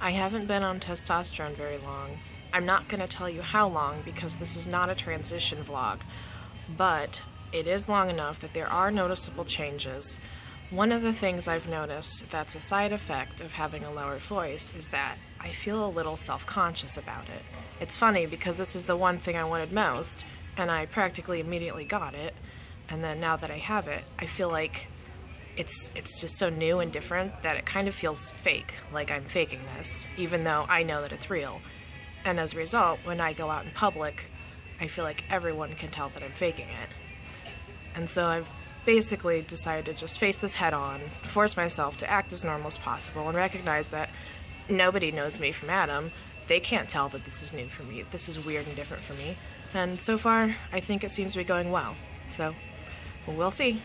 I haven't been on testosterone very long. I'm not going to tell you how long because this is not a transition vlog, but it is long enough that there are noticeable changes. One of the things I've noticed that's a side effect of having a lower voice is that I feel a little self conscious about it. It's funny because this is the one thing I wanted most, and I practically immediately got it. And then now that I have it, I feel like it's it's just so new and different that it kind of feels fake, like I'm faking this, even though I know that it's real. And as a result, when I go out in public, I feel like everyone can tell that I'm faking it. And so I've basically decided to just face this head on, force myself to act as normal as possible, and recognize that nobody knows me from Adam. They can't tell that this is new for me. This is weird and different for me. And so far, I think it seems to be going well. So, we'll see.